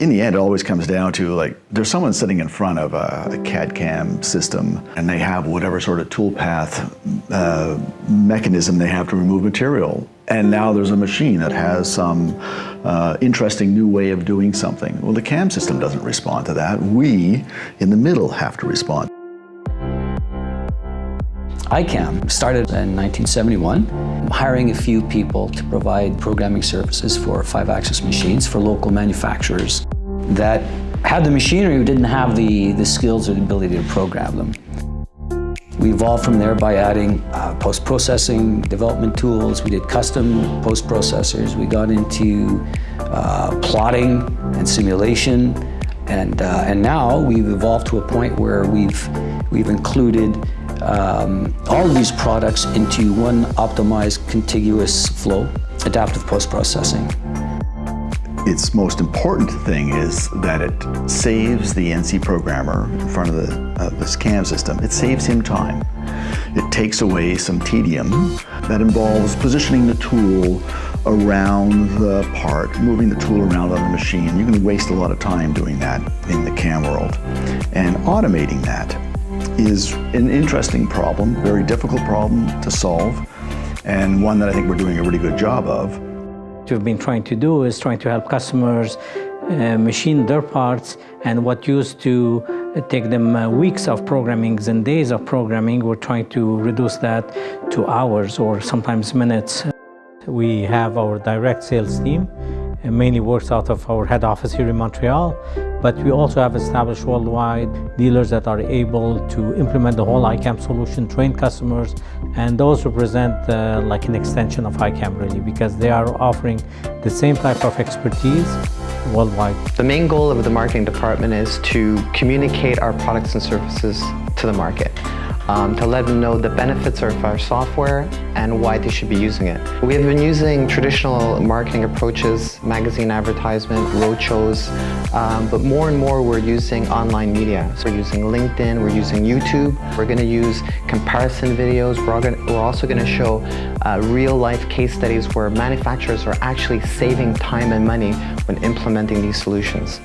in the end, it always comes down to like, there's someone sitting in front of a, a CAD CAM system and they have whatever sort of toolpath uh, mechanism they have to remove material. And now there's a machine that has some uh, interesting new way of doing something. Well, the CAM system doesn't respond to that. We, in the middle, have to respond. ICAM started in 1971, hiring a few people to provide programming services for five-axis machines for local manufacturers that had the machinery but didn't have the, the skills or the ability to program them. We evolved from there by adding uh, post-processing development tools. We did custom post-processors. We got into uh, plotting and simulation. And, uh, and now we've evolved to a point where we've, we've included um, all of these products into one optimized contiguous flow, adaptive post-processing. Its most important thing is that it saves the NC programmer in front of the, uh, this CAM system. It saves him time. It takes away some tedium that involves positioning the tool around the part, moving the tool around on the machine. You can waste a lot of time doing that in the CAM world. And automating that is an interesting problem, very difficult problem to solve, and one that I think we're doing a really good job of. What we've been trying to do is trying to help customers uh, machine their parts and what used to take them uh, weeks of programming and days of programming, we're trying to reduce that to hours or sometimes minutes. We have our direct sales team, mainly works out of our head office here in Montreal, but we also have established worldwide dealers that are able to implement the whole ICAM solution, train customers, and those represent uh, like an extension of ICAM really because they are offering the same type of expertise worldwide. The main goal of the marketing department is to communicate our products and services to the market um, to let them know the benefits of our software and why they should be using it. We have been using traditional marketing approaches, magazine advertisement, roadshows, um, but more and more we're using online media. So we're using LinkedIn, we're using YouTube, we're going to use comparison videos, we're, gonna, we're also going to show uh, real-life case studies where manufacturers are actually saving time and money when implementing these solutions.